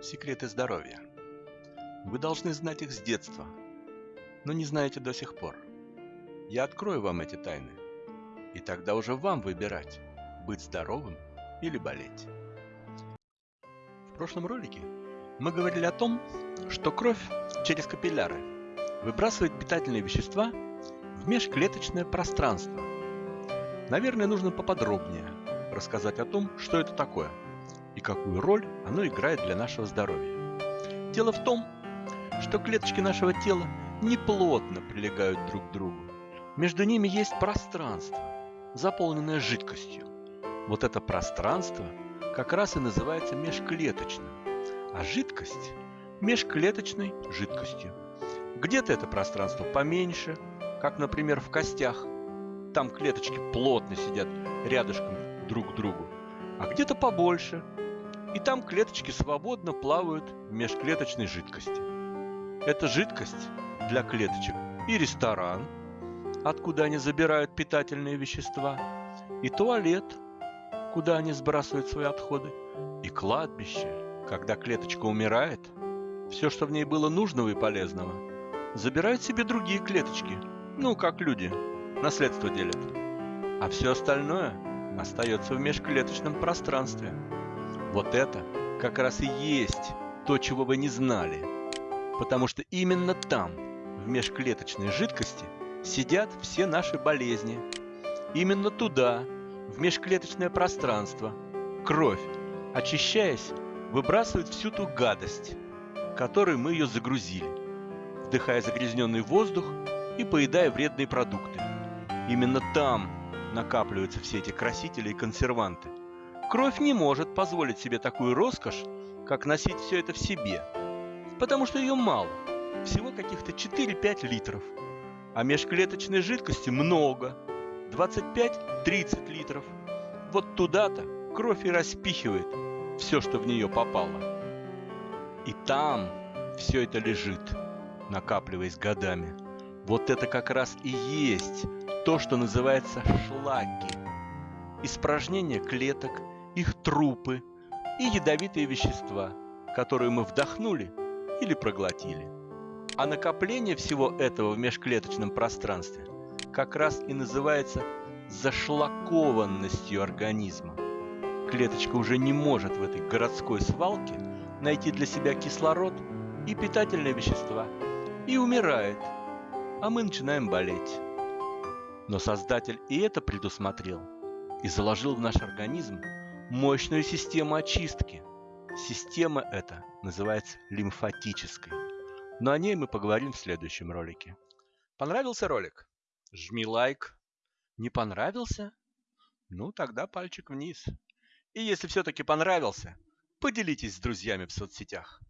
Секреты здоровья. Вы должны знать их с детства, но не знаете до сих пор. Я открою вам эти тайны, и тогда уже вам выбирать, быть здоровым или болеть. В прошлом ролике мы говорили о том, что кровь через капилляры выбрасывает питательные вещества в межклеточное пространство. Наверное, нужно поподробнее рассказать о том, что это такое – и какую роль оно играет для нашего здоровья. Дело в том, что клеточки нашего тела неплотно прилегают друг к другу. Между ними есть пространство, заполненное жидкостью. Вот это пространство как раз и называется межклеточным, а жидкость – межклеточной жидкостью. Где-то это пространство поменьше, как, например, в костях. Там клеточки плотно сидят рядышком друг к другу. А где-то побольше, и там клеточки свободно плавают в межклеточной жидкости. Эта жидкость для клеточек и ресторан, откуда они забирают питательные вещества, и туалет, куда они сбрасывают свои отходы, и кладбище, когда клеточка умирает, все, что в ней было нужного и полезного, забирают себе другие клеточки, ну, как люди, наследство делят. А все остальное остается в межклеточном пространстве – вот это как раз и есть то, чего вы не знали. Потому что именно там, в межклеточной жидкости, сидят все наши болезни. Именно туда, в межклеточное пространство, кровь, очищаясь, выбрасывает всю ту гадость, которой мы ее загрузили, вдыхая загрязненный воздух и поедая вредные продукты. Именно там накапливаются все эти красители и консерванты. Кровь не может позволить себе такую роскошь, как носить все это в себе, потому что ее мало, всего каких-то 4-5 литров, а межклеточной жидкости много, 25-30 литров. Вот туда-то кровь и распихивает все, что в нее попало. И там все это лежит, накапливаясь годами. Вот это как раз и есть то, что называется шлаки. Испражнения клеток – их трупы и ядовитые вещества, которые мы вдохнули или проглотили. А накопление всего этого в межклеточном пространстве как раз и называется зашлакованностью организма. Клеточка уже не может в этой городской свалке найти для себя кислород и питательные вещества и умирает, а мы начинаем болеть. Но Создатель и это предусмотрел и заложил в наш организм мощную систему очистки. Система эта называется лимфатической. Но о ней мы поговорим в следующем ролике. Понравился ролик? Жми лайк. Не понравился? Ну, тогда пальчик вниз. И если все-таки понравился, поделитесь с друзьями в соцсетях.